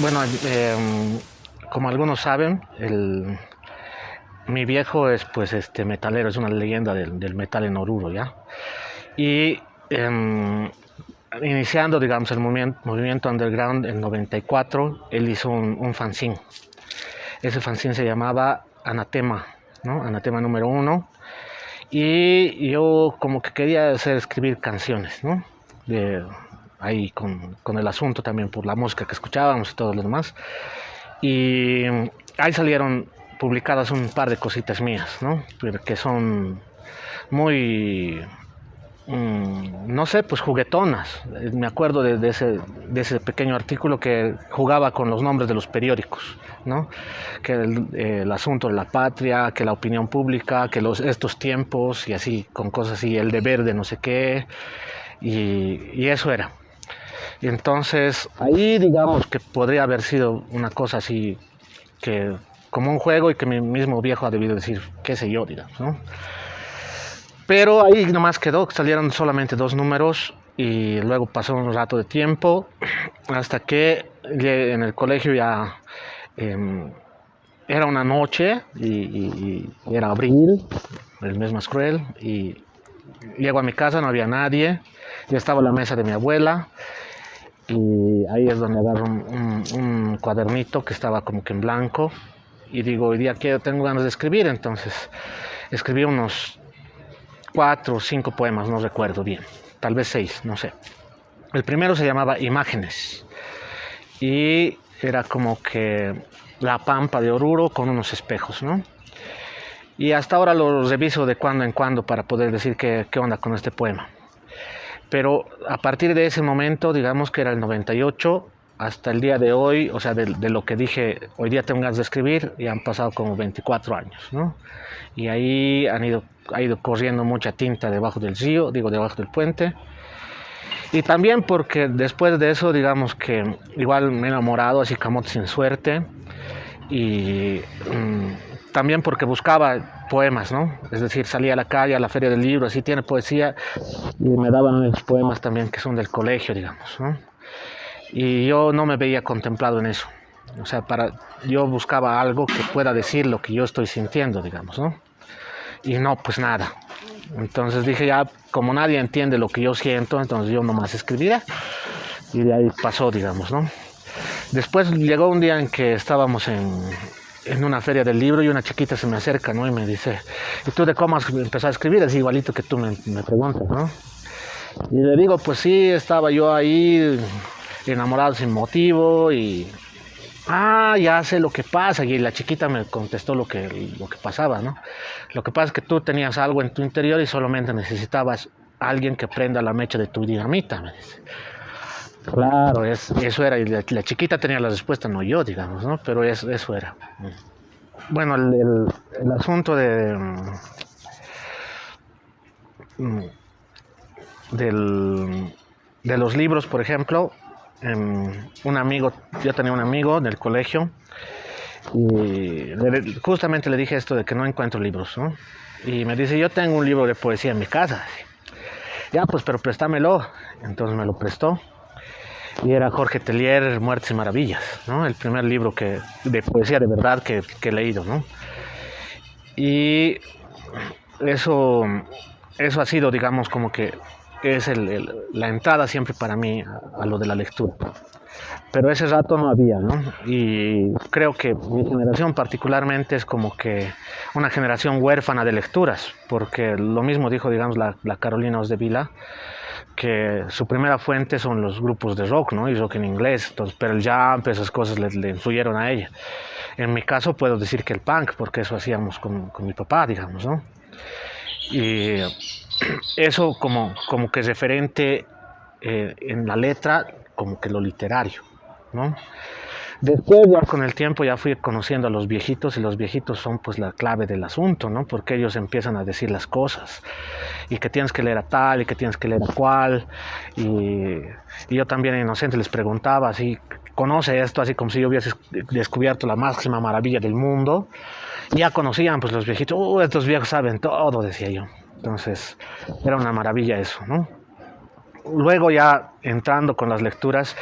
Bueno, em, como algunos saben, mi viejo es pues este metalero, es una leyenda del, metal en Oruro, ¿ya? Y em, iniciando, digamos, el movimiento, underground en 94, él hizo un, fanzine. Ese fanzine se llamaba Anatema, ¿no? Anatema número uno. Y yo como que quería hacer escribir canciones, ¿no? Ahí con, con, el asunto también por la música que escuchábamos y todo lo demás. Y ahí salieron publicadas un par de cositas mías, ¿no? Que son muy Mm, no sé, pues juguetonas. Me acuerdo de, de, ese, de, ese, pequeño artículo que jugaba con los nombres de los periódicos, ¿no? Que el, el, asunto de la patria, que la opinión pública, que los, estos tiempos y así, con cosas así, el deber de no sé qué, y, y eso era. Y entonces ahí digamos que podría haber sido una cosa así, que como un juego y que mi mismo viejo ha debido decir, qué sé yo, digamos, ¿no? Pero ahí nomás quedó, salieron solamente dos números y luego pasó un rato de tiempo hasta que en el colegio ya eh, era una noche y, y, y, era abril, el mes más cruel, y llego a mi casa, no había nadie, ya estaba la mesa de mi abuela y ahí es donde agarro un, un, un cuadernito que estaba como que en blanco y digo, hoy día que tengo ganas de escribir, entonces escribí unos cuatro o cinco poemas, no recuerdo bien, tal vez seis, no sé. El primero se llamaba Imágenes y era como que la pampa de Oruro con unos espejos, ¿no? Y hasta ahora lo reviso de cuando en cuando para poder decir qué, qué onda con este poema. Pero a partir de ese momento, digamos que era el 98, hasta el día de hoy, o sea, de, de, lo que dije, hoy día tengo ganas de escribir, y han pasado como 24 años, ¿no? Y ahí han ido, ha ido corriendo mucha tinta debajo del río, digo, debajo del puente. Y también porque después de eso, digamos que igual me he enamorado, así camote sin suerte. Y mmm, también porque buscaba poemas, ¿no? Es decir, salía a la calle, a la feria del libro, así tiene poesía, y me daban los poemas también que son del colegio, digamos, ¿no? y yo no me veía contemplado en eso. O sea, para, yo buscaba algo que pueda decir lo que yo estoy sintiendo, digamos, ¿no? Y no, pues nada. Entonces dije, ya, como nadie entiende lo que yo siento, entonces yo nomás escribiré. Y de ahí pasó, digamos, ¿no? Después llegó un día en que estábamos en, en una feria del libro y una chiquita se me acerca, ¿no? Y me dice, ¿y tú de cómo has empezado a escribir? Es igualito que tú me, me preguntas, ¿no? Y le digo, pues sí, estaba yo ahí enamorado sin motivo y ah, ya sé lo que pasa. Y la chiquita me contestó lo que, lo que pasaba, ¿no? Lo que pasa es que tú tenías algo en tu interior y solamente necesitabas alguien que prenda la mecha de tu dinamita, me dice. Claro, es, eso era. Y la, chiquita tenía la respuesta, no yo, digamos, ¿no? Pero es, eso era. Bueno, el, asunto de. Del, de los libros, por ejemplo, un amigo, yo tenía un amigo del colegio y justamente le dije esto de que no encuentro libros, ¿no? Y me dice, yo tengo un libro de poesía en mi casa. Ya, pues, pero préstamelo. Entonces me lo prestó. Y era Jorge Tellier, Muertes y Maravillas, ¿no? El primer libro que, de poesía de verdad que, que he leído, ¿no? Y eso, eso ha sido, digamos, como que es el, el, la entrada siempre para mí a, a, lo de la lectura. Pero ese rato no había, ¿no? Y creo que mi generación particularmente es como que una generación huérfana de lecturas, porque lo mismo dijo, digamos, la, la Carolina Osdevila, que su primera fuente son los grupos de rock, ¿no? Y rock en inglés, entonces, pero el jump, esas cosas le influyeron a ella. En mi caso puedo decir que el punk, porque eso hacíamos con, con mi papá, digamos, ¿no? Y eso como, como que referente eh, en la letra, como que lo literario, ¿no? Después ya con el tiempo ya fui conociendo a los viejitos y los viejitos son pues la clave del asunto, ¿no? Porque ellos empiezan a decir las cosas y que tienes que leer a tal y que tienes que leer a cual y, y yo también inocente les preguntaba así, conoce esto así como si yo hubiese descubierto la máxima maravilla del mundo y ya conocían pues los viejitos, oh, estos viejos saben todo, decía yo. Entonces, era una maravilla eso, ¿no? Luego ya entrando con las lecturas,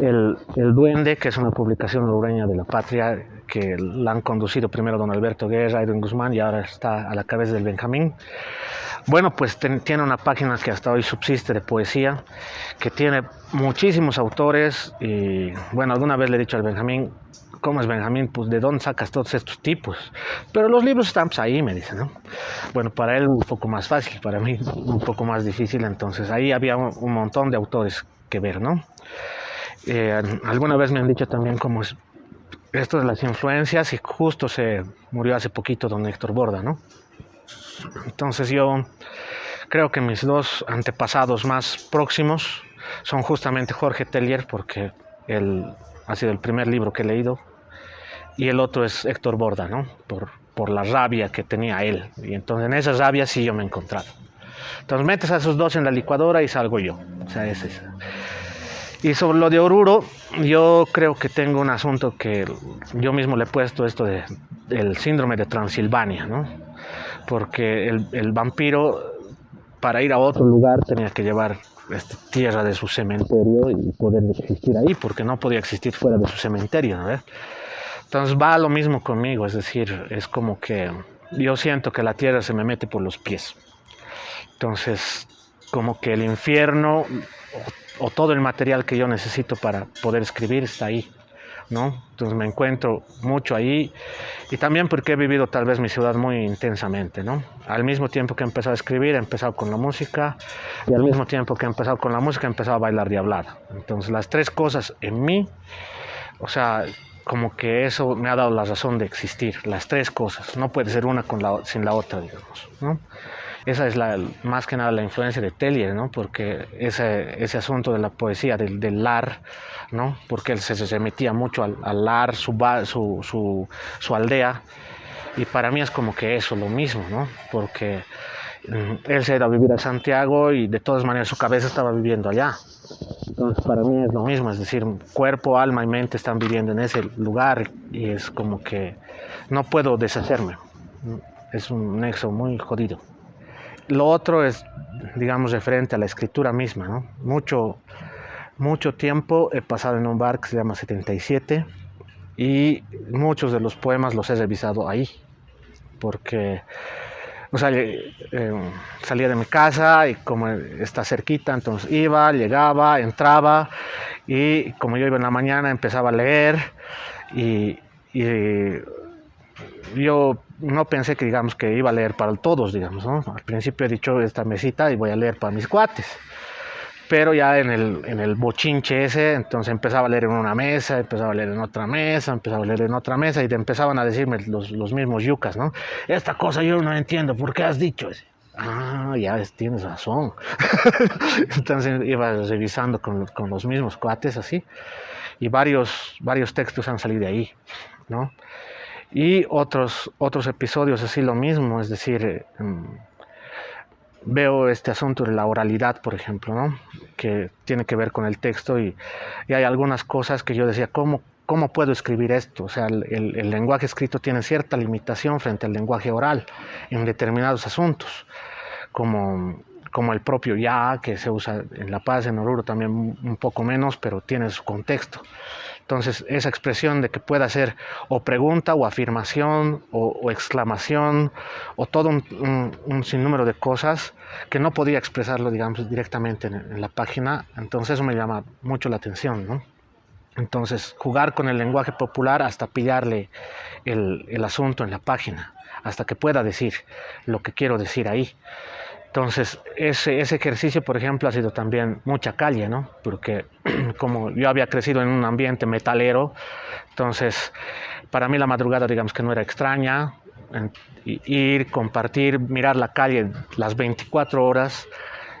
el, el, Duende, que es una publicación orureña de la patria, que la han conducido primero don Alberto Guerra, Edwin Guzmán y ahora está a la cabeza del Benjamín. Bueno, pues tiene una página que hasta hoy subsiste de poesía, que tiene muchísimos autores y bueno, alguna vez le he dicho al Benjamín, ¿cómo es Benjamín? Pues de dónde sacas todos estos tipos. Pero los libros están pues, ahí, me dice, ¿no? Bueno, para él un poco más fácil, para mí un poco más difícil, entonces ahí había un, montón de autores que ver, ¿no? Eh, alguna vez me han dicho también cómo es esto de las influencias y justo se murió hace poquito don Héctor Borda, ¿no? Entonces yo creo que mis dos antepasados más próximos son justamente Jorge Tellier, porque él ha sido el primer libro que he leído, y el otro es Héctor Borda, ¿no? Por, por la rabia que tenía él. Y entonces en esa rabia sí yo me he encontrado. Entonces metes a esos dos en la licuadora y salgo yo. O sea, es eso. Y sobre lo de Oruro, yo creo que tengo un asunto que yo mismo le he puesto esto de, del síndrome de Transilvania, ¿no? Porque el, el vampiro, para ir a otro lugar, tenía que llevar esta tierra de su cementerio y poder existir ahí, porque no podía existir fuera de su cementerio, ¿no? Entonces va lo mismo conmigo, es decir, es como que yo siento que la tierra se me mete por los pies. Entonces, como que el infierno o, todo el material que yo necesito para poder escribir está ahí. ¿no? Entonces me encuentro mucho ahí y también porque he vivido tal vez mi ciudad muy intensamente, ¿no? Al mismo tiempo que he empezado a escribir, he empezado con la música y al mismo tiempo que he empezado con la música, he empezado a bailar diablada. Entonces las tres cosas en mí, o sea, como que eso me ha dado la razón de existir, las tres cosas, no puede ser una con la, sin la otra, digamos, ¿no? Esa es la, más que nada la influencia de Tellier, ¿no? Porque ese, ese asunto de la poesía, del, del lar, ¿no? Porque él se, se metía mucho al, lar, su, su, su, su, aldea, y para mí es como que eso, lo mismo, ¿no? Porque mm, él se ha ido a vivir a Santiago y de todas maneras su cabeza estaba viviendo allá. Entonces para mí es lo mismo, es decir, cuerpo, alma y mente están viviendo en ese lugar y es como que no puedo deshacerme. Es un nexo muy jodido. Lo otro es, digamos, referente a la escritura misma, ¿no? Mucho, mucho tiempo he pasado en un bar que se llama 77 y muchos de los poemas los he revisado ahí, porque eh, salía de mi casa y como está cerquita, entonces iba, llegaba, entraba y como yo iba en la mañana empezaba a leer y yo no pensé que digamos que iba a leer para todos, digamos, ¿no? Al principio he dicho esta mesita y voy a leer para mis cuates. Pero ya en el, en el bochinche ese, entonces empezaba a leer en una mesa, empezaba a leer en otra mesa, empezaba a leer en otra mesa y te empezaban a decirme los, los mismos yucas, ¿no? Esta cosa yo no entiendo, ¿por qué has dicho eso? Ah, ya tienes razón. entonces iba revisando con, con los mismos cuates así y varios, varios textos han salido de ahí, ¿no? Y otros, otros episodios así lo mismo, es decir, em, veo este asunto de la oralidad, por ejemplo, ¿no? que tiene que ver con el texto y, y hay algunas cosas que yo decía, ¿cómo, ¿cómo puedo escribir esto? O sea, el, el, el, lenguaje escrito tiene cierta limitación frente al lenguaje oral en determinados asuntos, como, como el propio ya, que se usa en La Paz, en Oruro también un poco menos, pero tiene su contexto. Entonces, esa expresión de que pueda ser o pregunta o afirmación o, exclamación o todo un, sinnúmero de cosas que no podía expresarlo, digamos, directamente en, la página, entonces eso me llama mucho la atención, ¿no? Entonces, jugar con el lenguaje popular hasta pillarle el asunto en la página, hasta que pueda decir lo que quiero decir ahí. Entonces, ese, ese, ejercicio, por ejemplo, ha sido también mucha calle, ¿no? Porque como yo había crecido en un ambiente metalero, entonces, para mí la madrugada, digamos que no era extraña, ir, compartir, mirar la calle las 24 horas,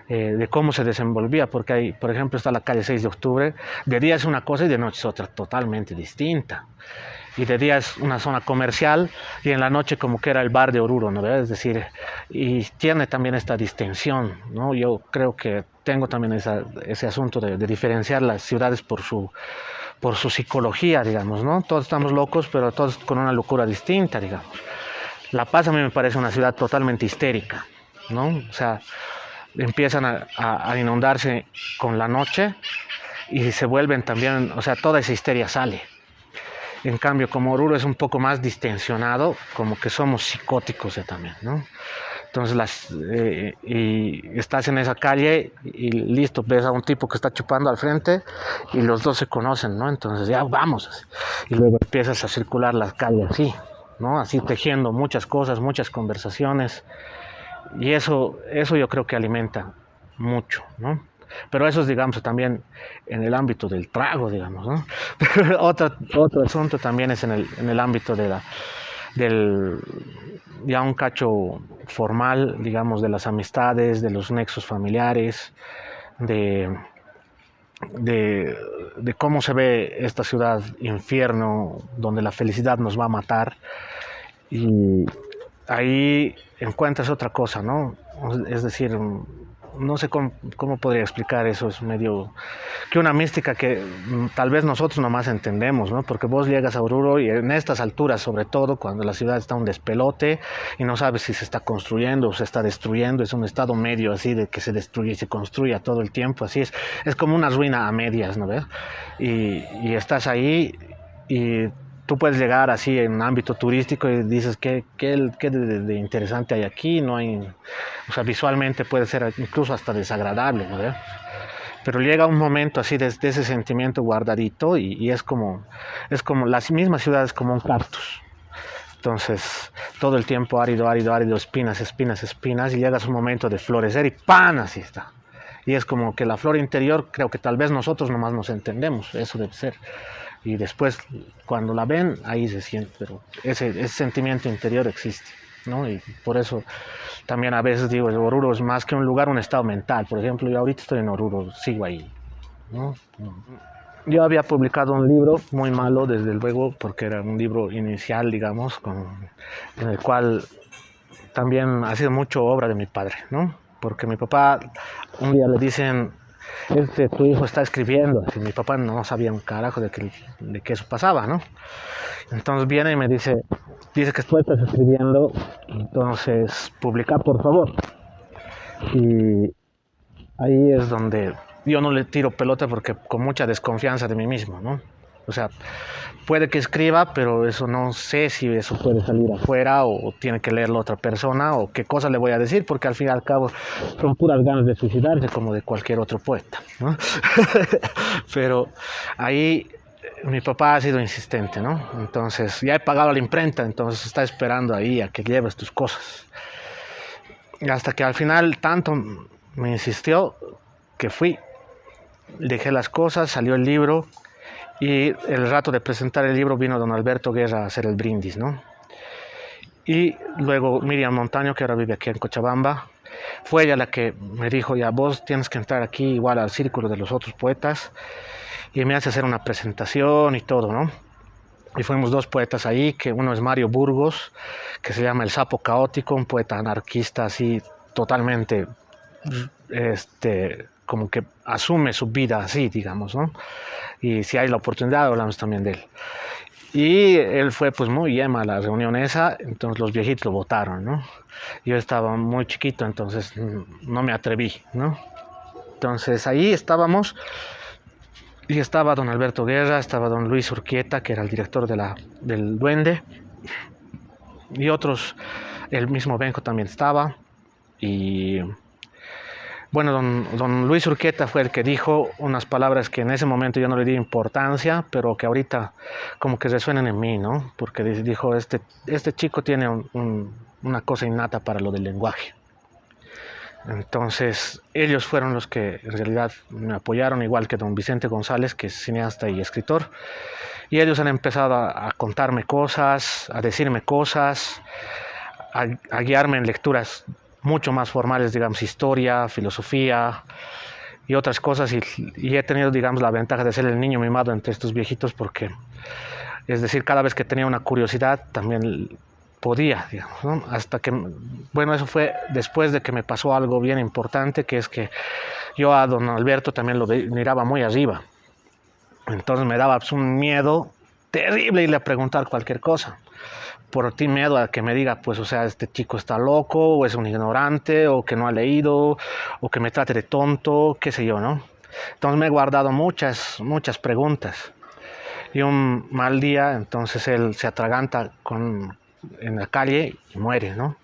eh, de cómo se desenvolvía, porque hay, por ejemplo, está la calle 6 de octubre, de día es una cosa y de noche es otra totalmente distinta y de día es una zona comercial y en la noche como que era el bar de Oruro, ¿no? Es decir, y tiene también esta distinción, ¿no? Yo creo que tengo también ese asunto de, diferenciar las ciudades por su, por su psicología, digamos, ¿no? Todos estamos locos, pero todos con una locura distinta, digamos. La Paz a mí me parece una ciudad totalmente histérica, ¿no? O sea, empiezan a, inundarse con la noche y se vuelven también, o sea, toda esa histeria sale. En cambio, como Oruro es un poco más distensionado, como que somos psicóticos ya también, ¿no? Entonces, las, eh, y estás en esa calle y listo, ves a un tipo que está chupando al frente y los dos se conocen, ¿no? Entonces, ya vamos. Y luego empiezas a circular la calle así, ¿no? Así tejiendo muchas cosas, muchas conversaciones. Y eso, eso yo creo que alimenta mucho, ¿no? Pero eso es, digamos, también en el ámbito del trago, digamos, ¿no? otro, otro asunto también es en el, en el ámbito de la, del ya un cacho formal, digamos, de las amistades, de los nexos familiares, de, de, de, cómo se ve esta ciudad infierno donde la felicidad nos va a matar. Y ahí encuentras otra cosa, ¿no? Es decir, no sé cómo, podría explicar eso, es medio que una mística que mm, tal vez nosotros nomás entendemos, ¿no? Porque vos llegas a Oruro y en estas alturas, sobre todo cuando la ciudad está un despelote y no sabes si se está construyendo o se está destruyendo, es un estado medio así de que se destruye y se construye todo el tiempo, así es, es como una ruina a medias, ¿no ves? Y, y estás ahí y tú puedes llegar así en un ámbito turístico y dices, ¿qué, qué, de, interesante hay aquí? No hay, o sea, visualmente puede ser incluso hasta desagradable, ¿no? Pero llega un momento así de, ese sentimiento guardadito y, es como, es como, la misma ciudad es como un cactus. Entonces, todo el tiempo árido, árido, árido, espinas, espinas, espinas, y llegas un momento de florecer y ¡pan! Así está. Y es como que la flor interior, creo que tal vez nosotros nomás nos entendemos, eso debe ser y después cuando la ven ahí se siente, pero ese, ese sentimiento interior existe. ¿no? Y por eso también a veces digo, Oruro es más que un lugar, un estado mental. Por ejemplo, yo ahorita estoy en Oruro, sigo ahí. ¿no? Yo había publicado un libro muy malo, desde luego, porque era un libro inicial, digamos, con, en el cual también ha sido mucho obra de mi padre, ¿no? Porque mi papá un día le dicen, este, tu hijo está escribiendo. Y mi papá no sabía un carajo de que, de que eso pasaba, ¿no? Entonces viene y me dice, dice que tú estás escribiendo, entonces publica por favor. Y ahí es donde yo no le tiro pelota porque con mucha desconfianza de mí mismo, ¿no? O sea, puede que escriba, pero eso no sé si eso puede salir afuera o, tiene que leerlo otra persona o qué cosa le voy a decir, porque al fin y al cabo son puras ganas de suicidarse como de cualquier otro poeta. pero ahí mi papá ha sido insistente, ¿no? Entonces ya he pagado la imprenta, entonces está esperando ahí a que lleves tus cosas. Y hasta que al final tanto me insistió que fui, dejé las cosas, salió el libro y el rato de presentar el libro vino don Alberto Guerra a hacer el brindis, ¿no? Y luego Miriam Montaño, que ahora vive aquí en Cochabamba, fue ella la que me dijo, ya vos tienes que entrar aquí igual al círculo de los otros poetas y me hace hacer una presentación y todo, ¿no? Y fuimos dos poetas ahí, que uno es Mario Burgos, que se llama El Sapo Caótico, un poeta anarquista así totalmente, este, como que asume su vida así, digamos, ¿no? y si hay la oportunidad hablamos también de él. Y él fue pues muy yema a la reunión esa, entonces los viejitos lo votaron, ¿no? Yo estaba muy chiquito, entonces no me atreví, ¿no? Entonces ahí estábamos y estaba don Alberto Guerra, estaba don Luis Urquieta, que era el director de la, del Duende, y otros, el mismo Benjo también estaba, y bueno, don, Luis Urqueta fue el que dijo unas palabras que en ese momento yo no le di importancia, pero que ahorita como que resuenan en mí, ¿no? Porque dijo, este, este chico tiene una cosa innata para lo del lenguaje. Entonces, ellos fueron los que en realidad me apoyaron, igual que don Vicente González, que es cineasta y escritor. Y ellos han empezado a, contarme cosas, a decirme cosas, a guiarme en lecturas mucho más formales, digamos, historia, filosofía y otras cosas. Y, he tenido, digamos, la ventaja de ser el niño mimado entre estos viejitos porque, es decir, cada vez que tenía una curiosidad también podía, digamos. Hasta que, bueno, eso fue después de que me pasó algo bien importante, que es que yo a don Alberto también lo miraba muy arriba. Entonces me daba pues, un miedo terrible irle a preguntar cualquier cosa. Por ti miedo a que me diga, pues, o sea, este chico está loco, o es un ignorante, o que no ha leído, o que me trate de tonto, qué sé yo, ¿no? Entonces me he guardado muchas, muchas preguntas. Y un mal día, entonces él se atraganta con, en la calle y muere, ¿no?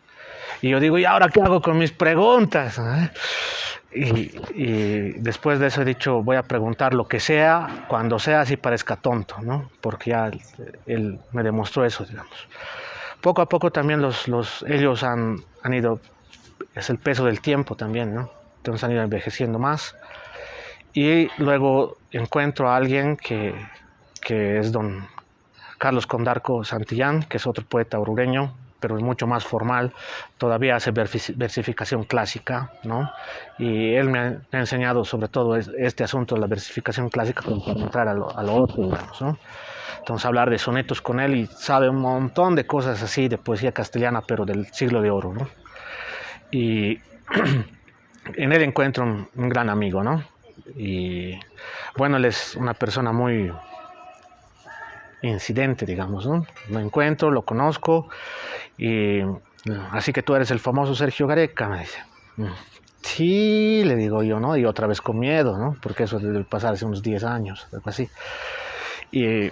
Y yo digo, ¿y ahora qué hago con mis preguntas? Y, después de eso he dicho, voy a preguntar lo que sea, cuando sea, así parezca tonto, ¿no? Porque ya él, me demostró eso, digamos. Poco a poco también los, los, ellos han, han ido, es el peso del tiempo también, ¿no? Entonces han ido envejeciendo más. Y luego encuentro a alguien que, que es don Carlos Condarco Santillán, que es otro poeta orureño, pero es mucho más formal, todavía hace versificación clásica, ¿no? Y él me ha, enseñado sobre todo este asunto de la versificación clásica para entrar a lo, otro, digamos, ¿no? Entonces hablar de sonetos con él y sabe un montón de cosas así de poesía castellana, pero del siglo de oro, ¿no? Y en él encuentro un, un gran amigo, ¿no? Y bueno, él es una persona muy incidente, digamos, ¿no? Me encuentro, lo conozco y así que tú eres el famoso Sergio Gareca, me dice. Mm, sí, le digo yo, ¿no? Y otra vez con miedo, ¿no? Porque eso debe pasar hace unos 10 años, algo así. Y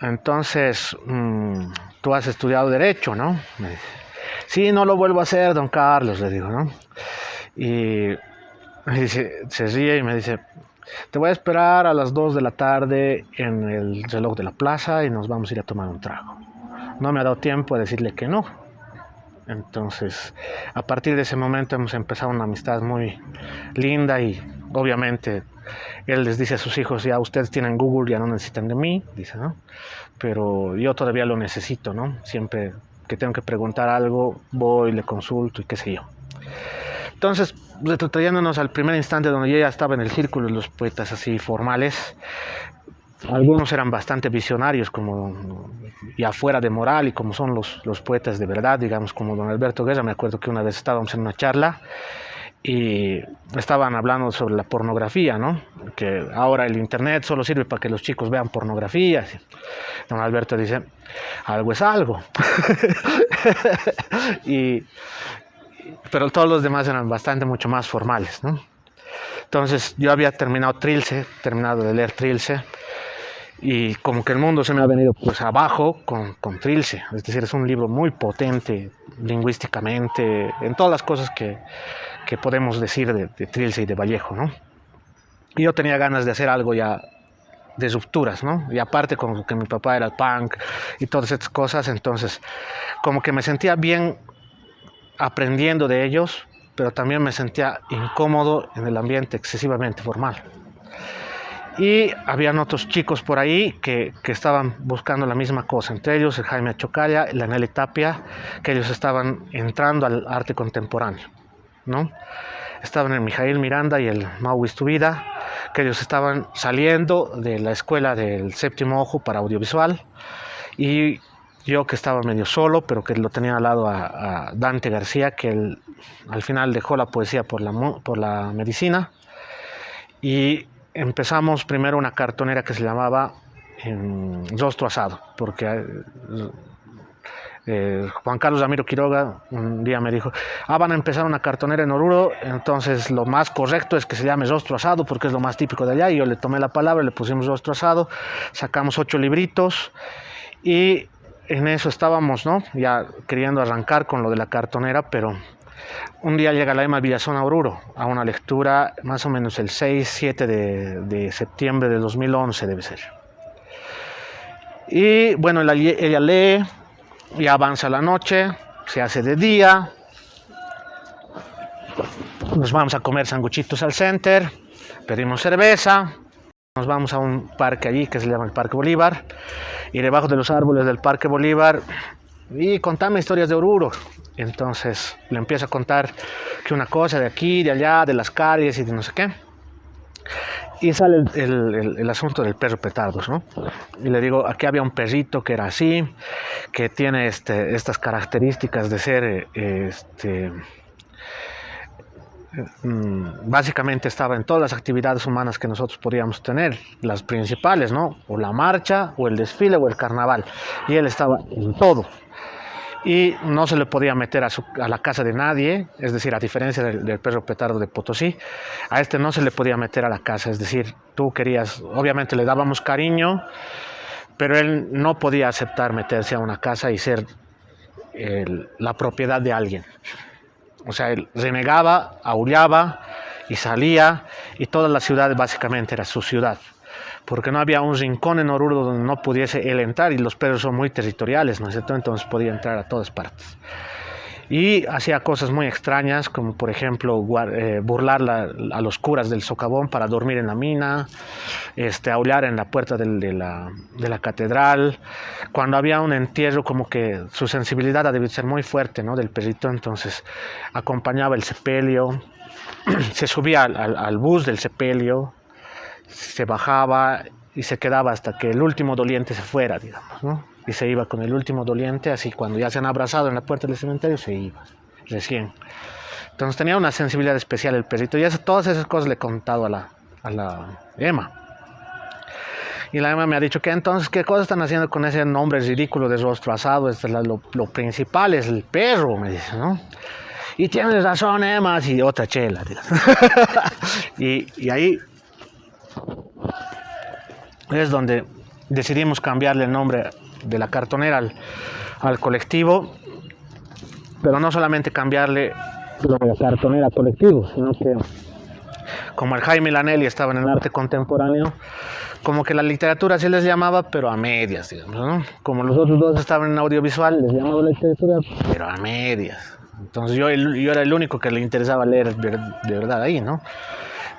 entonces, mm, tú has estudiado Derecho, ¿no? Me dice. Sí, no lo vuelvo a hacer, don Carlos, le digo, ¿no? Y me dice, se ríe y me dice, te voy a esperar a las 2 de la tarde en el reloj de la plaza y nos vamos a ir a tomar un trago. No me ha dado tiempo a decirle que no. Entonces, a partir de ese momento hemos empezado una amistad muy linda y obviamente él les dice a sus hijos, ya ustedes tienen Google, ya no necesitan de mí, dice, ¿no? Pero yo todavía lo necesito, ¿no? Siempre que tengo que preguntar algo, voy, le consulto y qué sé yo. Entonces, retrotrayéndonos al primer instante donde yo ya estaba en el círculo de los poetas así formales, algunos eran bastante visionarios, como ya fuera de moral y como son los, los poetas de verdad, digamos, como don Alberto Guerra. Me acuerdo que una vez estábamos en una charla y estaban hablando sobre la pornografía, ¿no? Que ahora el internet solo sirve para que los chicos vean pornografía. Don Alberto dice, algo es algo. y, pero todos los demás eran bastante mucho más formales, ¿no? Entonces yo había terminado Trilce, terminado de leer Trilce, y como que el mundo se me ha venido pues abajo con, con Trilce, es decir, es un libro muy potente lingüísticamente, en todas las cosas que, que podemos decir de, de, Trilce y de Vallejo, ¿no? Y yo tenía ganas de hacer algo ya de rupturas, ¿no? Y aparte como que mi papá era el punk y todas estas cosas, entonces como que me sentía bien aprendiendo de ellos, pero también me sentía incómodo en el ambiente excesivamente formal. Y habían otros chicos por ahí que, que estaban buscando la misma cosa, entre ellos el Jaime Chocaya y la Nelly Tapia, que ellos estaban entrando al arte contemporáneo, ¿no? Estaban el Mijail Miranda y el Mau Istubida, que ellos estaban saliendo de la escuela del séptimo ojo para audiovisual y yo que estaba medio solo, pero que lo tenía al lado a, Dante García, que al final dejó la poesía por la, por la medicina. Y empezamos primero una cartonera que se llamaba en Rostro Asado, porque eh, Juan Carlos Ramiro Quiroga un día me dijo, ah, van a empezar una cartonera en Oruro, entonces lo más correcto es que se llame Rostro Asado, porque es lo más típico de allá, y yo le tomé la palabra, le pusimos Rostro Asado, sacamos ocho libritos, y en eso estábamos, ¿no? Ya queriendo arrancar con lo de la cartonera, pero un día llega la Emma Villazón a Oruro a una lectura más o menos el 6-7 de, de, septiembre de 2011 debe ser. Y bueno, ella, lee, y avanza la noche, se hace de día, nos vamos a comer sanguchitos al center, pedimos cerveza, nos vamos a un parque allí que se llama el Parque Bolívar y debajo de los árboles del Parque Bolívar y contame historias de Oruro. Entonces le empiezo a contar que una cosa de aquí, de allá, de las calles y de no sé qué. Y sale el, el, asunto del perro petardos, ¿no? Y le digo, aquí había un perrito que era así, que tiene este, estas características de ser este, mm, básicamente estaba en todas las actividades humanas que nosotros podíamos tener, las principales, ¿no? O la marcha, o el desfile, o el carnaval. Y él estaba en todo. Y no se le podía meter a, la casa de nadie, es decir, a diferencia del, del, perro petardo de Potosí, a este no se le podía meter a la casa, es decir, tú querías, obviamente le dábamos cariño, pero él no podía aceptar meterse a una casa y ser la propiedad de alguien. O sea, él renegaba, aullaba y salía y toda la ciudad básicamente era su ciudad. Porque no había un rincón en Oruro donde no pudiese él entrar y los perros son muy territoriales, ¿no es cierto? Entonces podía entrar a todas partes y hacía cosas muy extrañas, como por ejemplo eh, burlar a los curas del socavón para dormir en la mina, este, aullar en la puerta de, la, de, la, catedral. Cuando había un entierro, como que su sensibilidad debía ser muy fuerte ¿no? del perrito, entonces acompañaba el sepelio, se subía al, al bus del sepelio, se bajaba y se quedaba hasta que el último doliente se fuera, digamos, ¿no? Y se iba con el último doliente, así cuando ya se han abrazado en la puerta del cementerio, se iba, recién. Entonces tenía una sensibilidad especial el perrito y eso, todas esas cosas le he contado a la, a la Emma. Y la Emma me ha dicho que entonces, ¿qué cosas están haciendo con ese nombre ridículo de rostro asado? Este, lo, lo, principal es el perro, me dice, ¿no? Y tienes razón, Emma, y otra chela. y, y ahí es donde decidimos cambiarle el nombre de la cartonera al, colectivo, pero no solamente cambiarle lo de la cartonera al colectivo, sino que como el Jaime Lanelli estaba en el arte contemporáneo, como que la literatura sí les llamaba, pero a medias, digamos, ¿no? Como los otros dos estaban en audiovisual, les llamaba literatura, pero a medias. Entonces yo, yo era el único que le interesaba leer de verdad ahí, ¿no?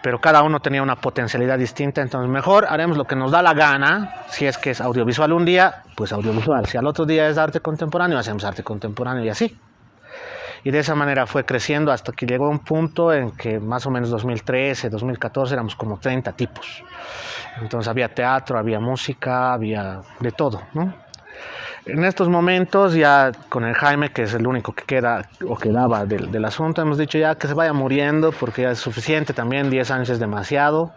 Pero cada uno tenía una potencialidad distinta, entonces mejor haremos lo que nos da la gana, si es que es audiovisual un día, pues audiovisual, si al otro día es arte contemporáneo, hacemos arte contemporáneo y así. Y de esa manera fue creciendo hasta que llegó un punto en que más o menos 2013, 2014 éramos como 30 tipos. Entonces había teatro, había música, había de todo, ¿no? En estos momentos, ya con el Jaime, que es el único que queda o quedaba del, del asunto, hemos dicho ya que se vaya muriendo porque ya es suficiente también, 10 años es demasiado.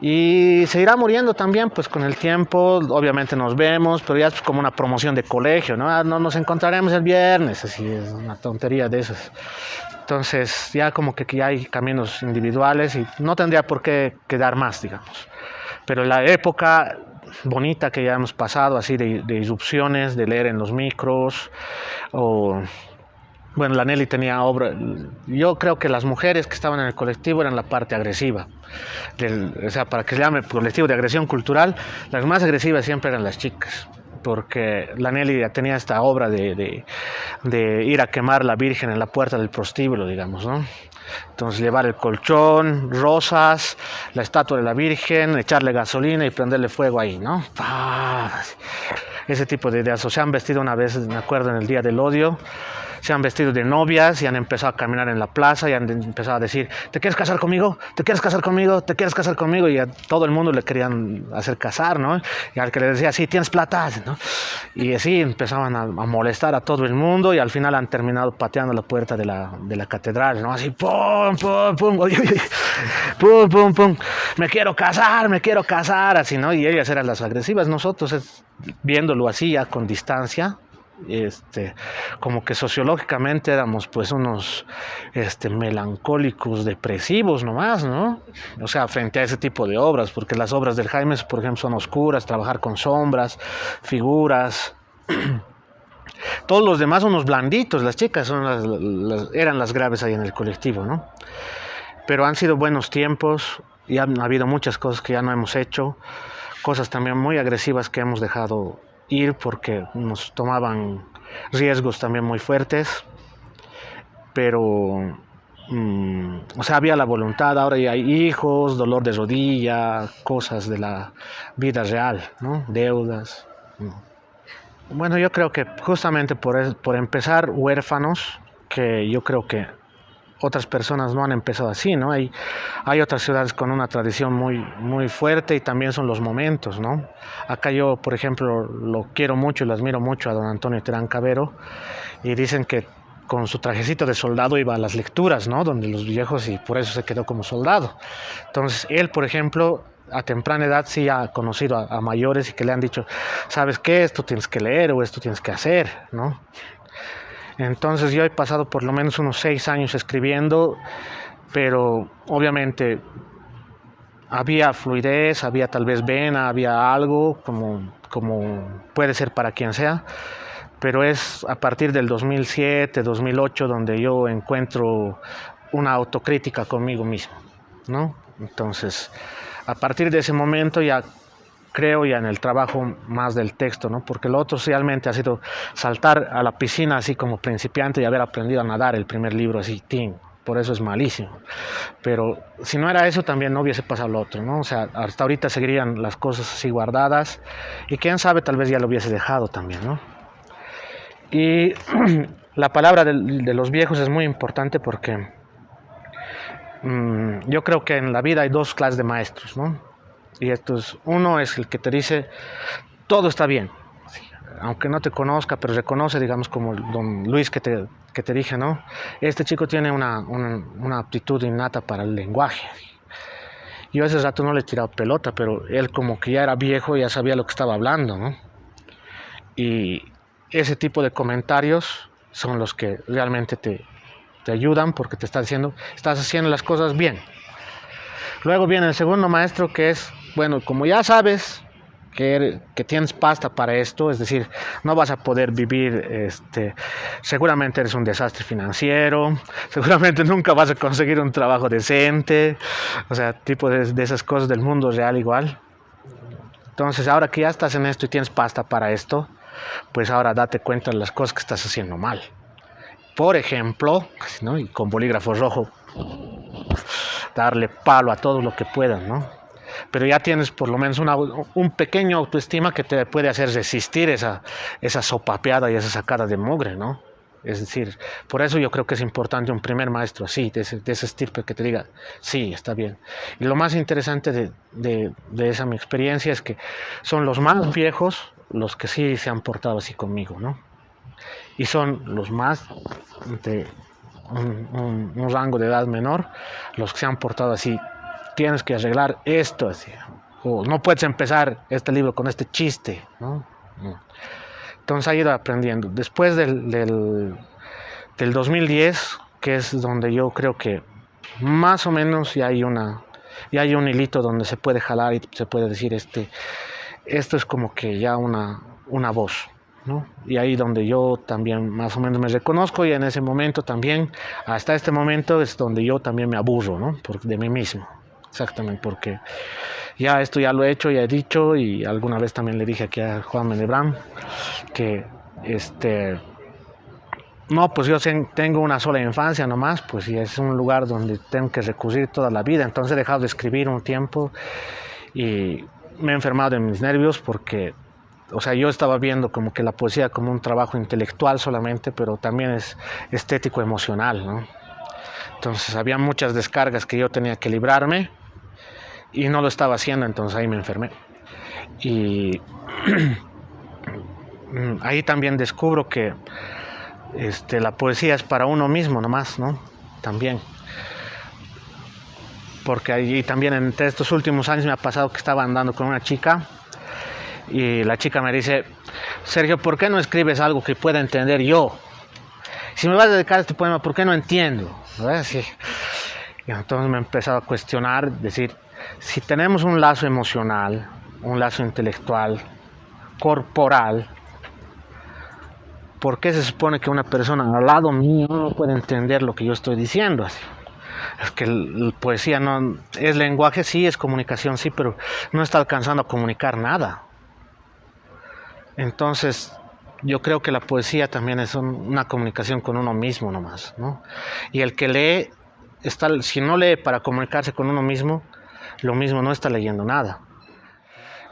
Y se irá muriendo también, pues con el tiempo, obviamente nos vemos, pero ya es como una promoción de colegio, ¿no? Ah, no nos encontraremos el viernes, así es una tontería de esas. Entonces ya como que ya hay caminos individuales y no tendría por qué quedar más, digamos. Pero la época bonita que ya hemos pasado, así de, de irrupciones, de leer en los micros, o bueno, la Nelly tenía obra. Yo creo que las mujeres que estaban en el colectivo eran la parte agresiva. o sea, para que se llame colectivo de agresión cultural, las más agresivas siempre eran las chicas. Porque la Nelly tenía esta obra de, de ir a quemar la Virgen en la puerta del prostíbulo, digamos, ¿no? Entonces llevar el colchón, rosas, la estatua de la Virgen, echarle gasolina y prenderle fuego ahí, ¿no? Ese tipo de ideas. O se han vestido una vez, me acuerdo, en el Día del Odio, se han vestido de novias y han empezado a caminar en la plaza y han empezado a decir, ¿te quieres casar conmigo? ¿Te quieres casar conmigo? ¿Te quieres casar conmigo? Y a todo el mundo le querían hacer casar, ¿no? Y al que le decía, sí, tienes plata, ¿no? Y así empezaban a, molestar a todo el mundo y al final han terminado pateando la puerta de la, de la catedral, ¿no? Así, pum, pum, pum, pum, pum, pum, me quiero casar, me quiero casar, así, ¿no? Y ellas eran las agresivas, nosotros viéndolo así ya con distancia, este, como que sociológicamente éramos pues unos este, melancólicos, depresivos nomás, ¿no? O sea, frente a ese tipo de obras, porque las obras del Jaime, por ejemplo, son oscuras, trabajar con sombras, figuras. Todos los demás son unos blanditos, las chicas son las, eran las graves ahí en el colectivo, ¿no? Pero han sido buenos tiempos y han habido muchas cosas que ya no hemos hecho, cosas también muy agresivas que hemos dejado ir porque nos tomaban riesgos también muy fuertes, pero, mm, o sea, había la voluntad, ahora ya hay hijos, dolor de rodilla, cosas de la vida real, ¿no? Deudas. Bueno, yo creo que justamente por, por empezar huérfanos, que yo creo que otras personas no han empezado así, ¿no? Hay, hay otras ciudades con una tradición muy, muy fuerte y también son los momentos, ¿no? Acá yo, por ejemplo, lo quiero mucho y lo admiro mucho a don Antonio Terán Cabero y dicen que con su trajecito de soldado iba a las lecturas, ¿no? Donde los viejos y por eso se quedó como soldado. Entonces, él, por ejemplo, a temprana edad sí ha conocido a, mayores y que le han dicho, ¿sabes qué? Esto tienes que leer o esto tienes que hacer, ¿no? Entonces yo he pasado por lo menos unos seis años escribiendo, pero obviamente había fluidez, había tal vez vena, había algo como, como puede ser para quien sea, pero es a partir del 2007, 2008 donde yo encuentro una autocrítica conmigo mismo, ¿no? Entonces, a partir de ese momento ya creo ya en el trabajo más del texto, ¿no? Porque lo otro realmente ha sido saltar a la piscina así como principiante y haber aprendido a nadar el primer libro así, por eso es malísimo. Pero si no era eso, también no hubiese pasado lo otro, ¿no? O sea, hasta ahorita seguirían las cosas así guardadas y quién sabe, tal vez ya lo hubiese dejado también, ¿no? Y la palabra de, los viejos es muy importante porque mm, yo creo que en la vida hay dos clases de maestros, ¿no? Y estos, uno es el que te dice, todo está bien, aunque no te conozca, pero reconoce, digamos, como don Luis que te, que te dije, ¿no? Este chico tiene una, una, una aptitud innata para el lenguaje. Yo ese rato no le he tirado pelota, pero él como que ya era viejo, ya sabía lo que estaba hablando, ¿no? Y ese tipo de comentarios son los que realmente te, te ayudan porque te está diciendo, estás haciendo las cosas bien. Luego viene el segundo maestro que es, bueno, como ya sabes, que, que, tienes pasta para esto, es decir, no vas a poder vivir, este, seguramente eres un desastre financiero, seguramente nunca vas a conseguir un trabajo decente, o sea, tipo de, de esas cosas del mundo real igual. Entonces, ahora que ya estás en esto y tienes pasta para esto, pues ahora date cuenta de las cosas que estás haciendo mal. Por ejemplo, ¿no? y con bolígrafo rojo, darle palo a todo lo que puedan, ¿no? Pero ya tienes por lo menos una, un pequeño autoestima que te puede hacer resistir esa, esa sopapeada y esa sacada de mugre, ¿no? Es decir, por eso yo creo que es importante un primer maestro así, de ese, de ese estirpe que te diga, sí, está bien. Y lo más interesante de, de, esa mi experiencia es que son los más viejos los que sí se han portado así conmigo, ¿no? Y son los más de un rango de edad menor, los que se han portado así tienes que arreglar esto, o no puedes empezar este libro con este chiste, ¿no? Entonces ha ido aprendiendo. Después del, del, del 2010, que es donde yo creo que más o menos ya hay una ya hay un hilito donde se puede jalar y se puede decir este esto es como que ya una una voz ¿no? y ahí donde yo también más o menos me reconozco y en ese momento también hasta este momento es donde yo también me aburro ¿no? Por, de mí mismo Exactamente, porque ya esto ya lo he hecho, ya he dicho y alguna vez también le dije aquí a Juan Menebrán que este no, pues yo tengo una sola infancia nomás, pues y es un lugar donde tengo que recurrir toda la vida, entonces he dejado de escribir un tiempo y me he enfermado de mis nervios porque, o sea, yo estaba viendo como que la poesía como un trabajo intelectual solamente, pero también es estético emocional, ¿no? Entonces había muchas descargas que yo tenía que librarme y no lo estaba haciendo, entonces ahí me enfermé. Y ahí también descubro que este, la poesía es para uno mismo nomás, ¿no? También. Porque allí también entre estos últimos años me ha pasado que estaba andando con una chica y la chica me dice, Sergio, ¿por qué no escribes algo que pueda entender yo? Si me vas a dedicar a este poema, ¿por qué no entiendo? Y entonces me he empezado a cuestionar, decir, si tenemos un lazo emocional, un lazo intelectual, corporal, ¿por qué se supone que una persona al lado mío no puede entender lo que yo estoy diciendo? Es que la poesía no es lenguaje, sí, es comunicación, sí, pero no está alcanzando a comunicar nada. Entonces, yo creo que la poesía también es una comunicación con uno mismo nomás, ¿no? Y el que lee, está, si no lee para comunicarse con uno mismo, lo mismo no está leyendo nada.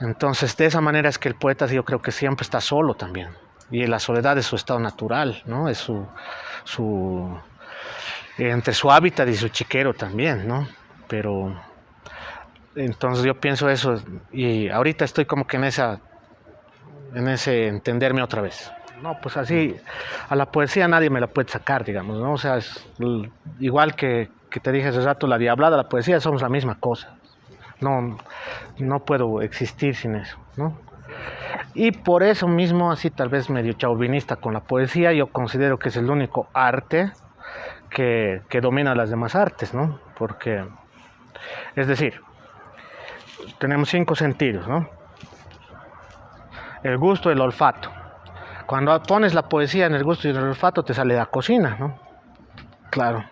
Entonces, de esa manera es que el poeta yo creo que siempre está solo también. Y la soledad es su estado natural, ¿no? Es su, su entre su hábitat y su chiquero también, ¿no? Pero entonces yo pienso eso y ahorita estoy como que en esa en ese entenderme otra vez. no, pues así, a la poesía nadie me la puede sacar, digamos, ¿no? O sea, es igual que, que te dije hace rato, la diablada, la poesía somos la misma cosa. No, no puedo existir sin eso, ¿no? Y por eso mismo, así tal vez medio chauvinista con la poesía, yo considero que es el único arte que, que domina las demás artes, ¿no? Porque, es decir, tenemos cinco sentidos, ¿no? El gusto, el olfato. Cuando pones la poesía en el gusto y el olfato, te sale la cocina, ¿no? Claro,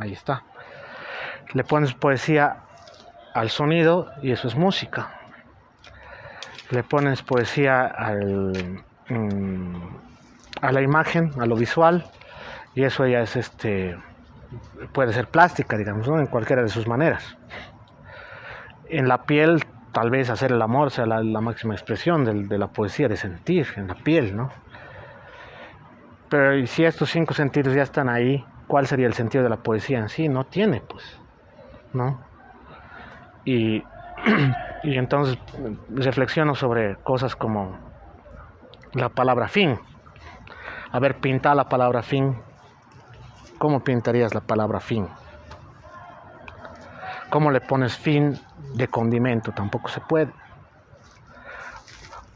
ahí está. Le pones poesía al sonido y eso es música. Le pones poesía al, mm, a la imagen, a lo visual, y eso ya es este puede ser plástica, digamos, en cualquiera de sus maneras. En la piel, tal vez hacer el amor sea la, máxima expresión de, de, la poesía, de sentir, en la piel, ¿no? Pero si estos cinco sentidos ya están ahí, ¿cuál sería el sentido de la poesía en sí? No tiene, pues, ¿no? Y, entonces reflexiono sobre cosas como la palabra fin. A ver, pinta la palabra fin. ¿Cómo pintarías la palabra fin? ¿Cómo le pones fin de condimento? Tampoco se puede.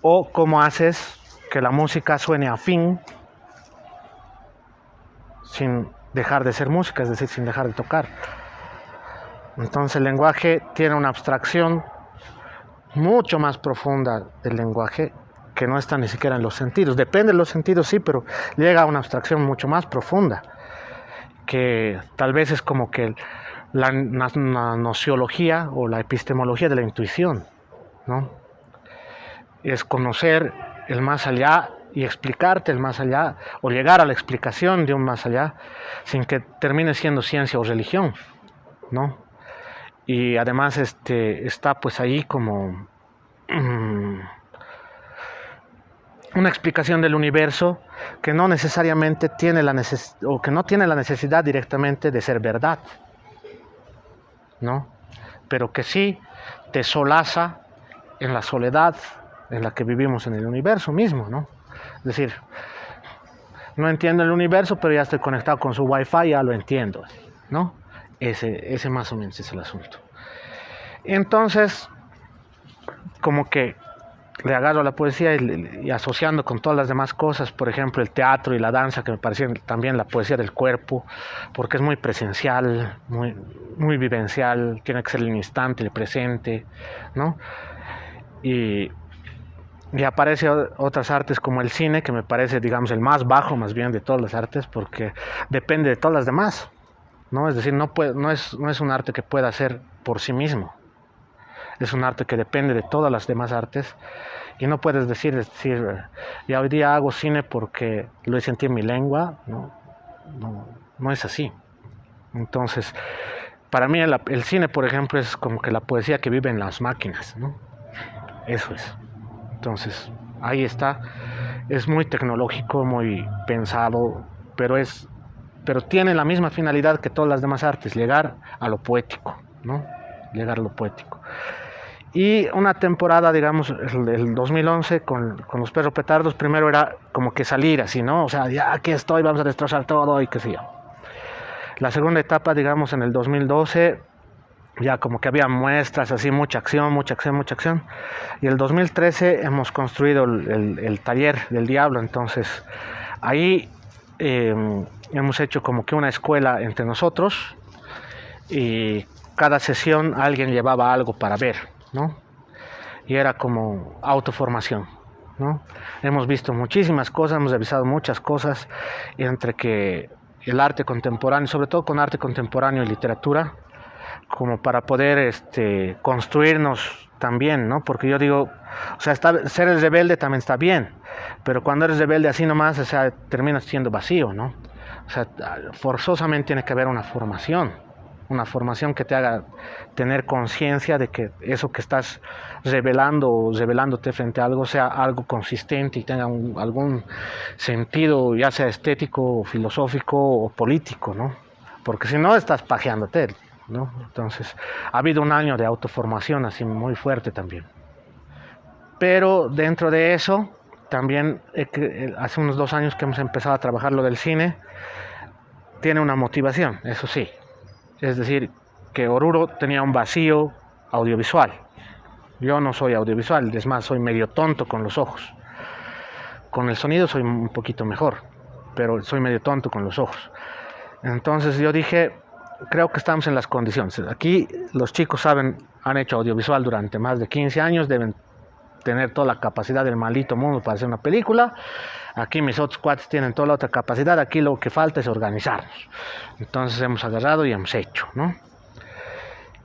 O cómo haces que la música suene a fin sin dejar de ser música, es decir, sin dejar de tocar. Entonces el lenguaje tiene una abstracción mucho más profunda del lenguaje que no está ni siquiera en los sentidos. Depende de los sentidos, sí, pero llega a una abstracción mucho más profunda, que tal vez es como que la, nociología o la epistemología de la intuición, ¿no? Es conocer el más allá y explicarte el más allá, o llegar a la explicación de un más allá, sin que termine siendo ciencia o religión, ¿no? Y además este, está pues ahí como mm, una explicación del universo que no necesariamente tiene la o que no tiene la necesidad directamente de ser verdad, ¿no? Pero que sí te solaza en la soledad en la que vivimos en el universo mismo, ¿no? Es decir, no entiendo el universo, pero ya estoy conectado con su wifi, ya lo entiendo, ¿no? Ese, ese más o menos es el asunto. Entonces, como que le agarro la poesía y, asociando con todas las demás cosas, por ejemplo el teatro y la danza, que me parecen también la poesía del cuerpo, porque es muy presencial, muy, muy vivencial, tiene que ser el instante, el presente, ¿no? Y, y aparece otras artes como el cine, que me parece, digamos, el más bajo más bien de todas las artes, porque depende de todas las demás. ¿No? Es decir, no, puede, no, es, no es un arte que pueda hacer por sí mismo. Es un arte que depende de todas las demás artes. Y no puedes decir, decir, ya hoy día hago cine porque lo sentido en mi lengua. No, no, no es así. Entonces, para mí el, el, cine, por ejemplo, es como que la poesía que vive en las máquinas. ¿no? Eso es. Entonces, ahí está. Es muy tecnológico, muy pensado, pero es pero tiene la misma finalidad que todas las demás artes, llegar a lo poético, ¿no? Llegar a lo poético. Y una temporada, digamos, el, 2011 con, con, los perros petardos, primero era como que salir así, ¿no? O sea, ya aquí estoy, vamos a destrozar todo y qué sé yo. La segunda etapa, digamos, en el 2012, ya como que había muestras así, mucha acción, mucha acción, mucha acción. Y el 2013 hemos construido el, el, el taller del diablo, entonces ahí eh, hemos hecho como que una escuela entre nosotros y cada sesión alguien llevaba algo para ver, ¿no? Y era como autoformación, ¿no? Hemos visto muchísimas cosas, hemos revisado muchas cosas entre que el arte contemporáneo, sobre todo con arte contemporáneo y literatura, como para poder este, construirnos también, ¿no? Porque yo digo, o sea, ser el rebelde también está bien, pero cuando eres rebelde así nomás, o sea, terminas siendo vacío, ¿no? O sea, forzosamente tiene que haber una formación, una formación que te haga tener conciencia de que eso que estás revelando o revelándote frente a algo sea algo consistente y tenga algún sentido, ya sea estético, filosófico o político, ¿no? Porque si no, estás pajeándote, ¿no? Entonces, ha habido un año de autoformación así muy fuerte también. Pero dentro de eso, también eh, hace unos dos años que hemos empezado a trabajar lo del cine, tiene una motivación, eso sí. Es decir, que Oruro tenía un vacío audiovisual. Yo no soy audiovisual, es más, soy medio tonto con los ojos. Con el sonido soy un poquito mejor, pero soy medio tonto con los ojos. Entonces yo dije, creo que estamos en las condiciones. Aquí los chicos saben, han hecho audiovisual durante más de 15 años, deben tener toda la capacidad del maldito mundo para hacer una película. Aquí mis otros cuates tienen toda la otra capacidad, aquí lo que falta es organizarnos. Entonces hemos agarrado y hemos hecho, ¿no?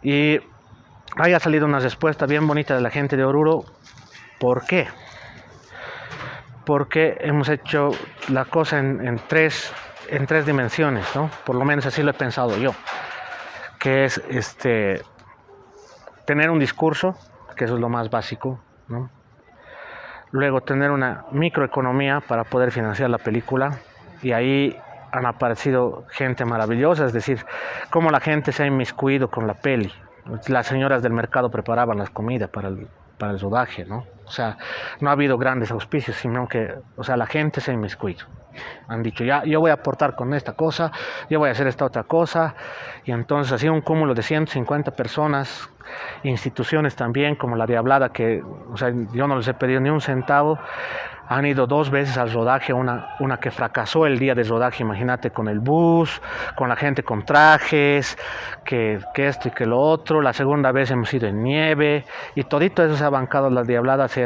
Y haya salido una respuesta bien bonita de la gente de Oruro. ¿Por qué? Porque hemos hecho la cosa en, tres, en tres dimensiones, ¿no? Por lo menos así lo he pensado yo. Que es este tener un discurso, que eso es lo más básico, ¿no? Luego tener una microeconomía para poder financiar la película y ahí han aparecido gente maravillosa, es decir, cómo la gente se ha inmiscuido con la peli, las señoras del mercado preparaban las comidas para el, para el rodaje, ¿no? O sea, no ha habido grandes auspicios, sino que, o sea, la gente se ha inmiscuido. Han dicho, ya, yo voy a aportar con esta cosa, yo voy a hacer esta otra cosa. Y entonces ha sido un cúmulo de 150 personas, instituciones también, como la Diablada, que, o sea, yo no les he pedido ni un centavo, han ido dos veces al rodaje, una, una que fracasó el día de rodaje, imagínate, con el bus, con la gente con trajes, que, que, esto y que lo otro. La segunda vez hemos ido en nieve y todito eso se ha bancado la diablada así,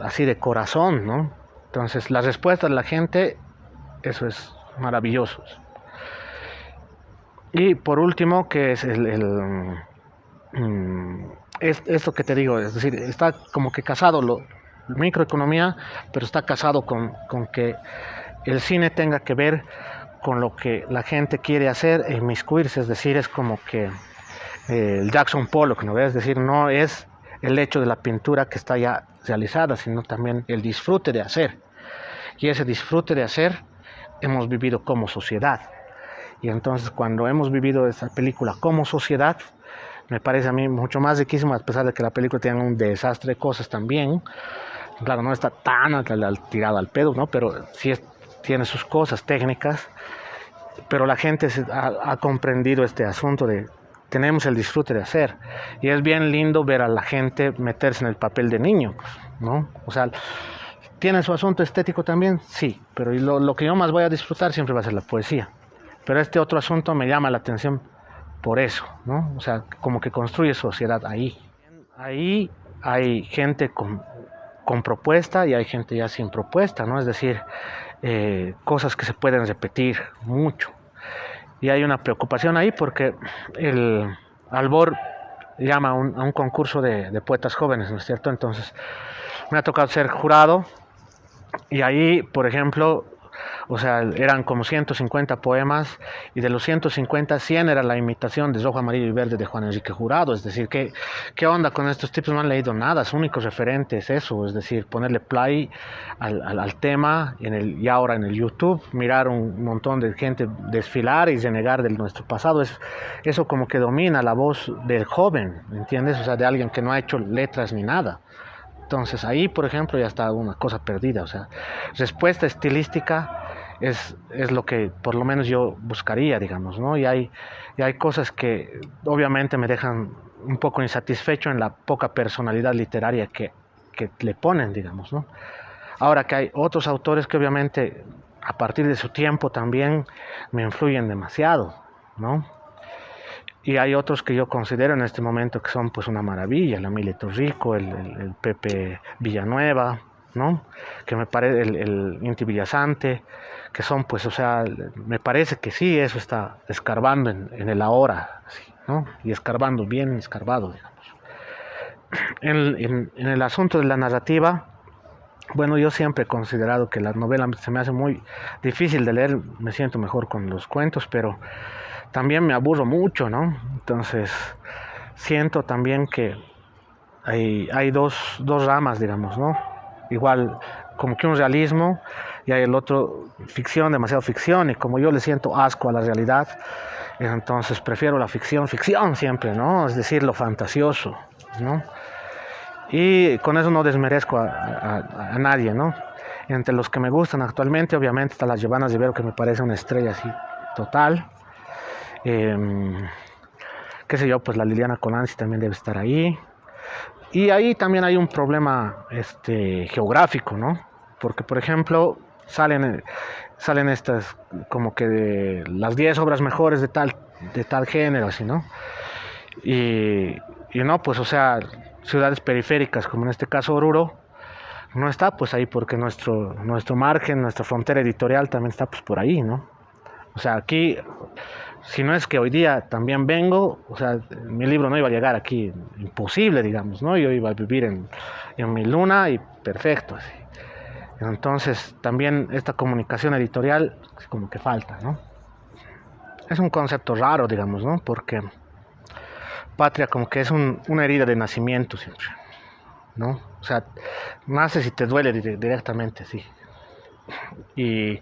así de corazón, ¿no? Entonces, la respuesta de la gente, eso es maravilloso. Y por último, que es el, mm, es, esto que te digo, es decir, está como que casado lo, microeconomía, pero está casado con, que el cine tenga que ver con lo que la gente quiere hacer e inmiscuirse, es decir, es como que eh, el Jackson Pollock, ¿no? Es decir, no es el hecho de la pintura que está ya realizada, sino también el disfrute de hacer. Y ese disfrute de hacer hemos vivido como sociedad. Y entonces cuando hemos vivido esa película como sociedad, me parece a mí mucho más riquísimo, a pesar de que la película tiene un desastre de cosas también, Claro, no está tan tirado al pedo, ¿no? Pero sí tiene sus cosas técnicas. Pero la gente ha, comprendido este asunto de tenemos el disfrute de hacer. Y es bien lindo ver a la gente meterse en el papel de niño, ¿no? O sea, ¿tiene su asunto estético también? Sí, pero lo, que yo más voy a disfrutar siempre va a ser la poesía. Pero este otro asunto me llama la atención por eso, ¿no? O sea, como que construye sociedad ahí. Ahí hay gente con con propuesta y hay gente ya sin propuesta, ¿no? Es decir, eh, cosas que se pueden repetir mucho. Y hay una preocupación ahí porque el Albor llama a un, concurso de, de, poetas jóvenes, ¿no es cierto? Entonces, me ha tocado ser jurado y ahí, por ejemplo, o sea, eran como 150 poemas y de los 150, 100 era la imitación de Rojo, Amarillo y Verde de Juan Enrique Jurado. Es decir, ¿qué, qué onda con estos tipos? No han leído nada, su único referente es eso, es decir, ponerle play al, al, tema en el, y ahora en el YouTube, mirar un montón de gente desfilar y renegar de nuestro pasado. Es, eso como que domina la voz del joven, ¿entiendes? O sea, de alguien que no ha hecho letras ni nada. Entonces ahí, por ejemplo, ya está una cosa perdida. O sea, respuesta estilística es, es lo que por lo menos yo buscaría, digamos, ¿no? Y hay, y hay cosas que obviamente me dejan un poco insatisfecho en la poca personalidad literaria que, que le ponen, digamos, ¿no? Ahora que hay otros autores que obviamente a partir de su tiempo también me influyen demasiado, ¿no? Y hay otros que yo considero en este momento que son pues una maravilla, la Milito Rico, el, el, Pepe Villanueva, ¿no? Que me parece el, el, Inti Villasante, que son pues, o sea, me parece que sí, eso está escarbando en, en el ahora, ¿no? Y escarbando bien escarbado, digamos. En, en, en el asunto de la narrativa, bueno, yo siempre he considerado que la novela se me hace muy difícil de leer, me siento mejor con los cuentos, pero también me aburro mucho, ¿no? Entonces, siento también que hay, hay dos, dos ramas, digamos, ¿no? Igual, como que un realismo y hay el otro ficción, demasiado ficción, y como yo le siento asco a la realidad, entonces prefiero la ficción, ficción siempre, ¿no? Es decir, lo fantasioso, ¿no? Y con eso no desmerezco a, a, nadie, ¿no? Entre los que me gustan actualmente, obviamente, está las Giovannas de Vero, que me parece una estrella así total. Em, qué sé yo, pues la Liliana Colanzi también debe estar ahí. Y ahí también hay un problema este, geográfico, ¿no? Porque, por ejemplo, salen, salen estas como que de las 10 obras mejores de tal, de tal género, así, ¿no? Y, y no, pues, o sea, ciudades periféricas, como en este caso Oruro, no está pues ahí porque nuestro, nuestro margen, nuestra frontera editorial también está pues por ahí, ¿no? O sea, aquí, si no es que hoy día también vengo, o sea, mi libro no iba a llegar aquí, imposible, digamos, ¿no? Yo iba a vivir en, en mi luna y perfecto, así. Entonces, también esta comunicación editorial como que falta, ¿no? Es un concepto raro, digamos, ¿no? Porque patria como que es una herida de nacimiento siempre, ¿no? O sea, naces y te duele directamente, sí. Y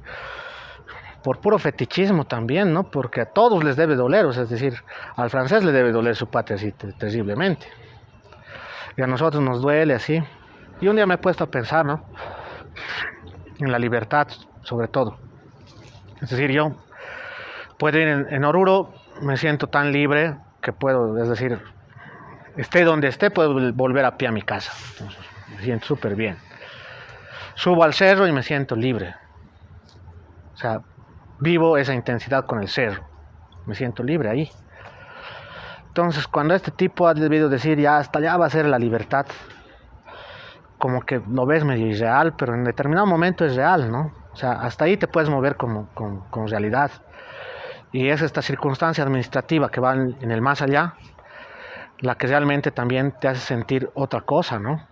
por puro fetichismo también, ¿no? Porque a todos les debe doler, o sea, es decir, al francés le debe doler su patria así terriblemente. Y a nosotros nos duele así. Y un día me he puesto a pensar, ¿no? En la libertad, sobre todo. Es decir, yo puedo ir en, Oruro, me siento tan libre que puedo, es decir, esté donde esté, puedo volver a pie a mi casa. me siento súper bien. Subo al cerro y me siento libre. O sea, vivo esa intensidad con el cerro. Me siento libre ahí. Entonces, cuando este tipo ha debido decir, ya hasta allá va a ser la libertad, como que lo ves medio irreal, pero en determinado momento es real, ¿no? O sea, hasta ahí te puedes mover con, con realidad. Y es esta circunstancia administrativa que va en el más allá la que realmente también te hace sentir otra cosa, ¿no?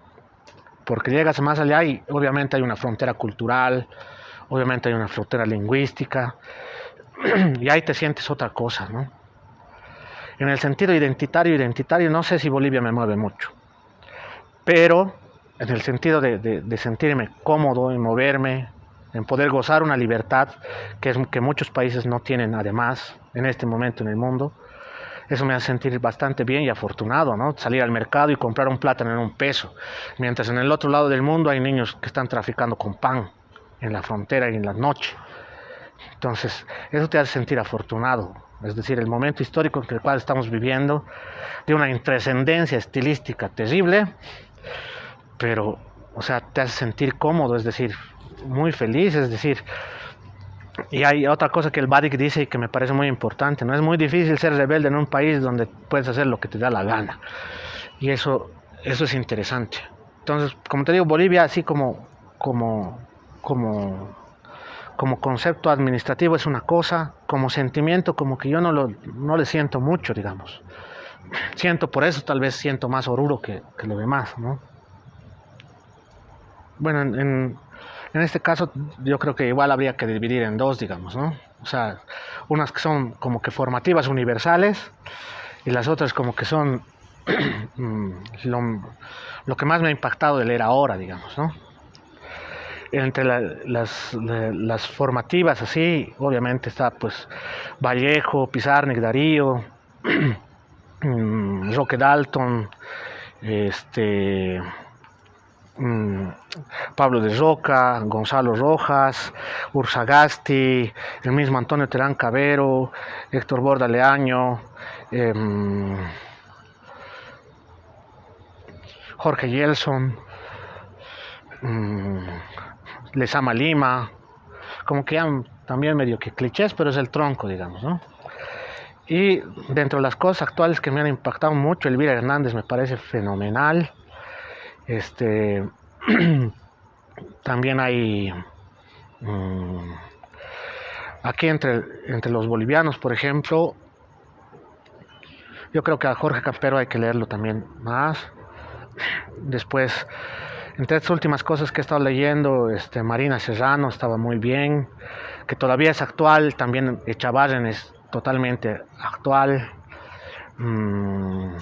Porque llegas más allá y obviamente hay una frontera cultural, obviamente hay una frontera lingüística, y ahí te sientes otra cosa, ¿no? En el sentido identitario, identitario, no sé si Bolivia me mueve mucho, pero en el sentido de, sentirme cómodo en moverme, en poder gozar una libertad que, es, que muchos países no tienen además en este momento en el mundo. Eso me hace sentir bastante bien y afortunado, ¿no? Salir al mercado y comprar un plátano en un peso, mientras en el otro lado del mundo hay niños que están traficando con pan en la frontera y en la noche. Entonces, eso te hace sentir afortunado, es decir, el momento histórico en el cual estamos viviendo, de una intrascendencia estilística terrible, pero, o sea, te hace sentir cómodo, es decir, muy feliz, es decir, y hay otra cosa que el Badik dice y que me parece muy importante, no es muy difícil ser rebelde en un país donde puedes hacer lo que te da la gana. Y eso, eso es interesante. Entonces, como te digo, Bolivia así como, como, como, como concepto administrativo es una cosa, como sentimiento como que yo no, lo, no le siento mucho, digamos. Siento por eso, tal vez siento más Oruro que, que lo demás, ¿no? Bueno, en en este caso yo creo que igual habría que dividir en dos, digamos, ¿no? O sea, unas que son como que formativas universales y las otras como que son mm, lo, que más me ha impactado de leer ahora, digamos, ¿no? Entre las, las, formativas así, obviamente está pues Vallejo, Pizarnik, Darío, mm, Roque Dalton, este Mm, Pablo de Roca, Gonzalo Rojas, Ursagasti, el mismo Antonio Terán Cabero, Héctor Borda Leaño, em, Jorge Yelson, um, Lesama Lima, como que también medio que clichés, pero es el tronco, digamos, ¿no? Y dentro de las cosas actuales que me han impactado mucho, Elvira Hernández me parece fenomenal. Este, también hay mm, aquí entre, entre los bolivianos, por ejemplo, yo creo que a Jorge Campero hay que leerlo también más. Después, entre estas últimas cosas que he estado leyendo, este, Marina Serrano estaba muy bien, que todavía es actual, también Echavarren es totalmente actual. Mm,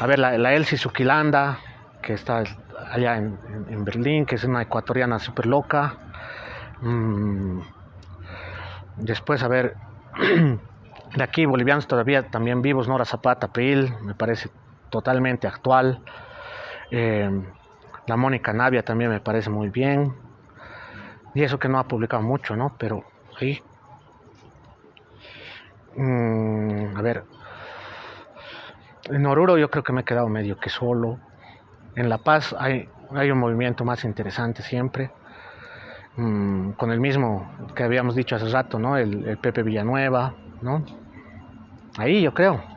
a ver, la, la Elsie Suquilanda, que está allá en, Berlín, que es una ecuatoriana súper loca. Mm, después, a ver, de aquí, bolivianos todavía también vivos, Nora Zapata, Pil, me parece totalmente actual. Eh, La Mónica Navia también me parece muy bien. Y eso que no ha publicado mucho, ¿no? Pero sí. Mm, a ver. En Oruro yo creo que me he quedado medio que solo. En La Paz hay, hay un movimiento más interesante siempre. Mm, con el mismo que habíamos dicho hace rato, ¿no? El, el Pepe Villanueva, ¿no? Ahí yo creo.